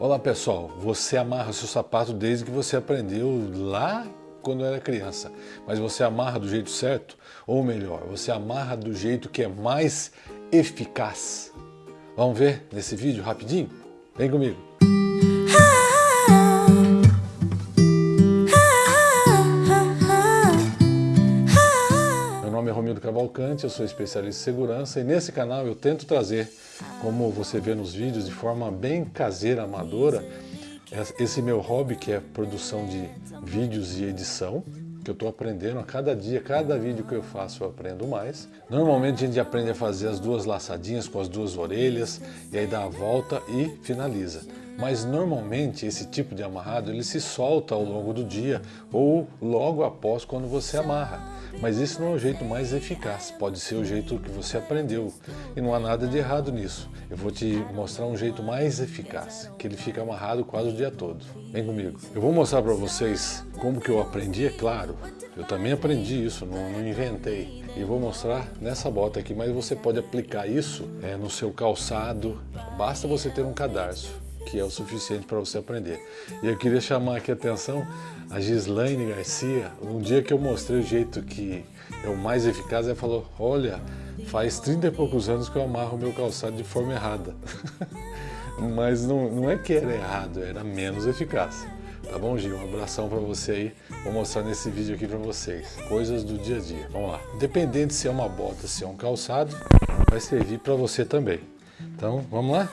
Olá pessoal, você amarra seu sapato desde que você aprendeu lá quando era criança, mas você amarra do jeito certo? Ou melhor, você amarra do jeito que é mais eficaz? Vamos ver nesse vídeo rapidinho? Vem comigo! Romildo Cavalcante, eu sou especialista em segurança e nesse canal eu tento trazer, como você vê nos vídeos, de forma bem caseira, amadora, esse meu hobby que é produção de vídeos e edição, que eu estou aprendendo a cada dia, cada vídeo que eu faço eu aprendo mais. Normalmente a gente aprende a fazer as duas laçadinhas com as duas orelhas, e aí dá a volta e finaliza. Mas normalmente esse tipo de amarrado ele se solta ao longo do dia ou logo após quando você amarra. Mas isso não é o jeito mais eficaz, pode ser o jeito que você aprendeu e não há nada de errado nisso. Eu vou te mostrar um jeito mais eficaz, que ele fica amarrado quase o dia todo. Vem comigo. Eu vou mostrar para vocês como que eu aprendi, é claro. Eu também aprendi isso, não, não inventei. E vou mostrar nessa bota aqui, mas você pode aplicar isso é, no seu calçado, basta você ter um cadarço que é o suficiente para você aprender. E eu queria chamar aqui a atenção a Gislaine Garcia, um dia que eu mostrei o jeito que é o mais eficaz, ela falou, olha, faz 30 e poucos anos que eu amarro meu calçado de forma errada. Mas não, não é que era errado, era menos eficaz. Tá bom, Gil? Um abração para você aí. Vou mostrar nesse vídeo aqui para vocês. Coisas do dia a dia. Vamos lá. Independente se é uma bota, se é um calçado, vai servir para você também. Então, vamos lá?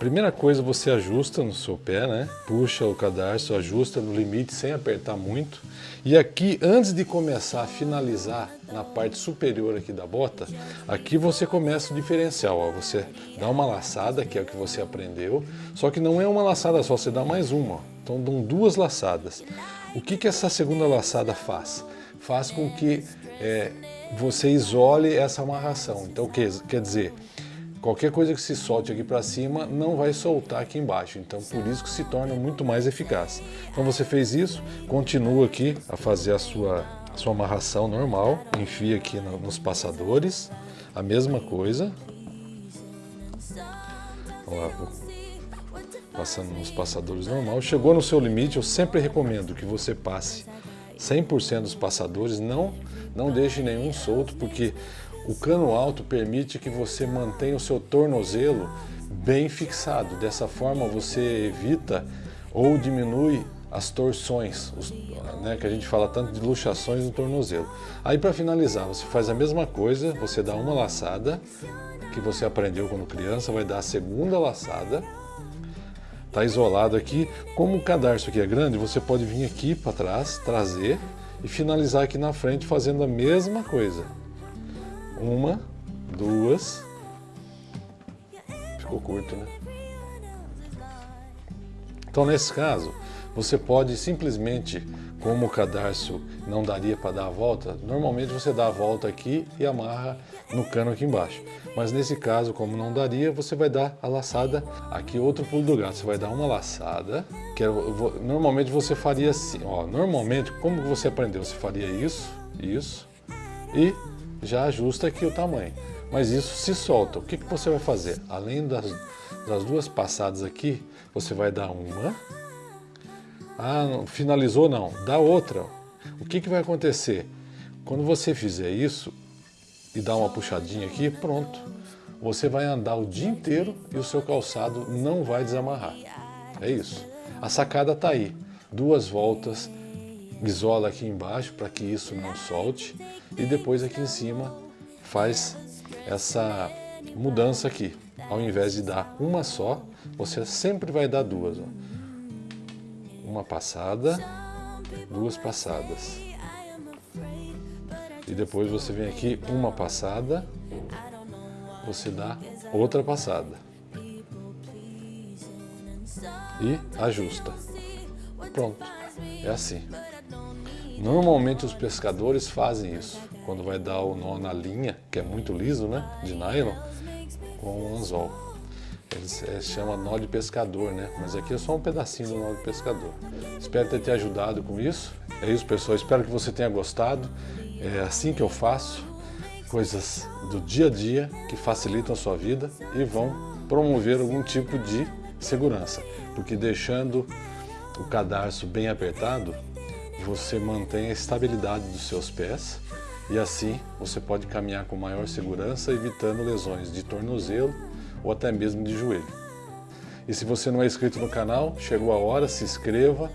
Primeira coisa, você ajusta no seu pé, né? Puxa o cadarço, ajusta no limite sem apertar muito. E aqui, antes de começar a finalizar na parte superior aqui da bota, aqui você começa o diferencial. Ó. Você dá uma laçada, que é o que você aprendeu, só que não é uma laçada só, você dá mais uma. Ó. Então dão duas laçadas. O que, que essa segunda laçada faz? Faz com que é, você isole essa amarração. Então, quer, quer dizer, Qualquer coisa que se solte aqui para cima não vai soltar aqui embaixo, então por isso que se torna muito mais eficaz. Então você fez isso, continua aqui a fazer a sua, a sua amarração normal, enfia aqui no, nos passadores, a mesma coisa. Lá, passando nos passadores normal. Chegou no seu limite, eu sempre recomendo que você passe 100% dos passadores, não, não deixe nenhum solto, porque o cano alto permite que você mantenha o seu tornozelo bem fixado. Dessa forma você evita ou diminui as torções, os, né, que a gente fala tanto de luxações no tornozelo. Aí para finalizar, você faz a mesma coisa, você dá uma laçada, que você aprendeu quando criança, vai dar a segunda laçada, está isolado aqui. Como o cadarço aqui é grande, você pode vir aqui para trás, trazer e finalizar aqui na frente fazendo a mesma coisa. Uma, duas. Ficou curto, né? Então, nesse caso, você pode simplesmente, como o cadarço não daria para dar a volta, normalmente você dá a volta aqui e amarra no cano aqui embaixo. Mas nesse caso, como não daria, você vai dar a laçada, aqui outro pulo do gato, você vai dar uma laçada, que é, normalmente você faria assim, ó, normalmente, como você aprendeu, você faria isso, isso, e já ajusta aqui o tamanho. Mas isso se solta. O que, que você vai fazer? Além das, das duas passadas aqui, você vai dar uma. Ah, finalizou não. Dá outra. O que, que vai acontecer? Quando você fizer isso e dar uma puxadinha aqui, pronto. Você vai andar o dia inteiro e o seu calçado não vai desamarrar. É isso. A sacada está aí. Duas voltas isola aqui embaixo para que isso não solte e depois aqui em cima faz essa mudança aqui. Ao invés de dar uma só, você sempre vai dar duas. Ó. Uma passada, duas passadas. E depois você vem aqui, uma passada, você dá outra passada. E ajusta. Pronto, é assim. Normalmente os pescadores fazem isso, quando vai dar o nó na linha, que é muito liso, né, de nylon, com um anzol. Eles é, chama nó de pescador, né? Mas aqui é só um pedacinho do nó de pescador. Espero ter te ajudado com isso. É isso, pessoal. Espero que você tenha gostado. É assim que eu faço. Coisas do dia a dia que facilitam a sua vida e vão promover algum tipo de segurança, porque deixando o cadarço bem apertado, você mantém a estabilidade dos seus pés e assim você pode caminhar com maior segurança, evitando lesões de tornozelo ou até mesmo de joelho. E se você não é inscrito no canal, chegou a hora, se inscreva,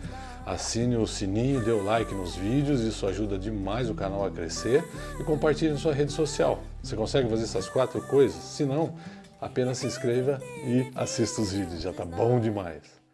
assine o sininho, dê o like nos vídeos, isso ajuda demais o canal a crescer e compartilhe em sua rede social. Você consegue fazer essas quatro coisas? Se não, apenas se inscreva e assista os vídeos, já está bom demais.